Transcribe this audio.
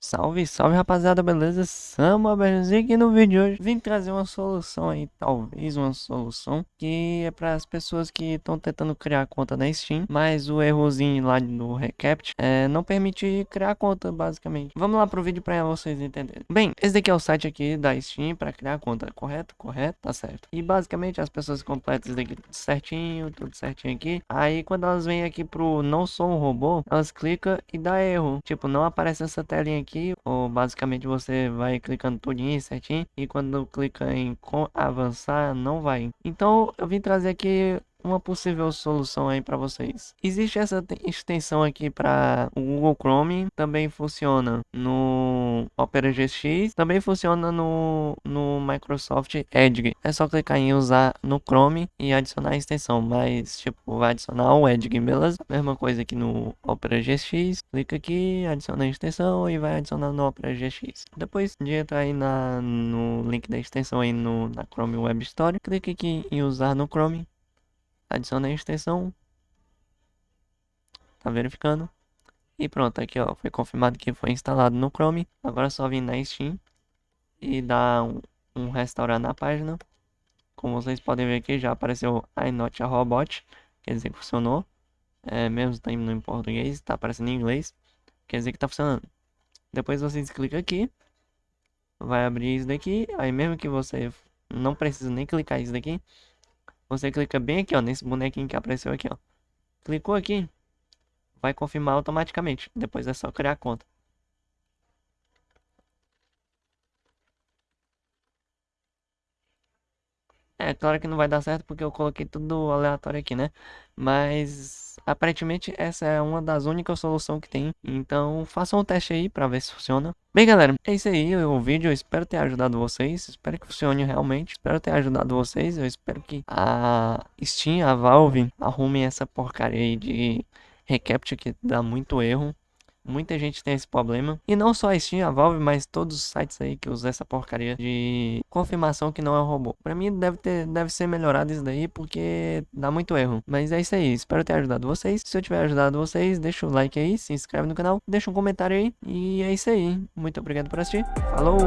Salve, salve rapaziada, beleza? Sama Berzik e no vídeo de hoje vim trazer uma solução aí, talvez uma solução que é para as pessoas que estão tentando criar conta na Steam, mas o errozinho lá no Recapt é, não permite criar conta, basicamente. Vamos lá pro vídeo para vocês entenderem. Bem, esse daqui é o site aqui da Steam para criar conta, correto? Correto? Tá certo. E basicamente as pessoas completam isso daqui tudo certinho, tudo certinho aqui. Aí quando elas vêm aqui pro não sou um robô, elas clicam e dá erro. Tipo, não aparece essa telinha aqui aqui, ou basicamente você vai clicando tudinho certinho, e quando clica em avançar, não vai. Então eu vim trazer aqui uma possível solução aí para vocês. Existe essa extensão aqui para o Google Chrome, também funciona no Opera GX, também funciona no, no Microsoft Edge. É só clicar em usar no Chrome e adicionar a extensão, mas tipo, vai adicionar o Edge, beleza? Mesma coisa aqui no Opera GX, clica aqui, adiciona a extensão e vai adicionar no Opera GX. Depois de entrar aí na, no link da extensão aí no, na Chrome Web Store, clique aqui em usar no Chrome adiciona a extensão. Tá verificando. E pronto, aqui ó, foi confirmado que foi instalado no Chrome. Agora é só vir na Steam e dar um, um restaurar na página. Como vocês podem ver aqui, já apareceu I not a robot, quer dizer que funcionou. É, mesmo está indo em português, está aparecendo em inglês, quer dizer que está funcionando. Depois vocês clicam aqui, vai abrir isso daqui, aí mesmo que você não precisa nem clicar isso daqui, você clica bem aqui, ó, nesse bonequinho que apareceu aqui, ó. Clicou aqui, vai confirmar automaticamente. Depois é só criar a conta. É, claro que não vai dar certo porque eu coloquei tudo aleatório aqui, né? Mas aparentemente essa é uma das únicas soluções que tem. Então façam um teste aí para ver se funciona. Bem galera, é isso aí o vídeo. Eu espero ter ajudado vocês. Espero que funcione realmente. Espero ter ajudado vocês. Eu espero que a Steam, a Valve arrumem essa porcaria aí de recaptcha que dá muito erro. Muita gente tem esse problema. E não só a Steam, a Valve, mas todos os sites aí que usam essa porcaria de confirmação que não é um robô. Pra mim deve, ter, deve ser melhorado isso daí, porque dá muito erro. Mas é isso aí, espero ter ajudado vocês. Se eu tiver ajudado vocês, deixa o like aí, se inscreve no canal, deixa um comentário aí. E é isso aí. Muito obrigado por assistir. Falou!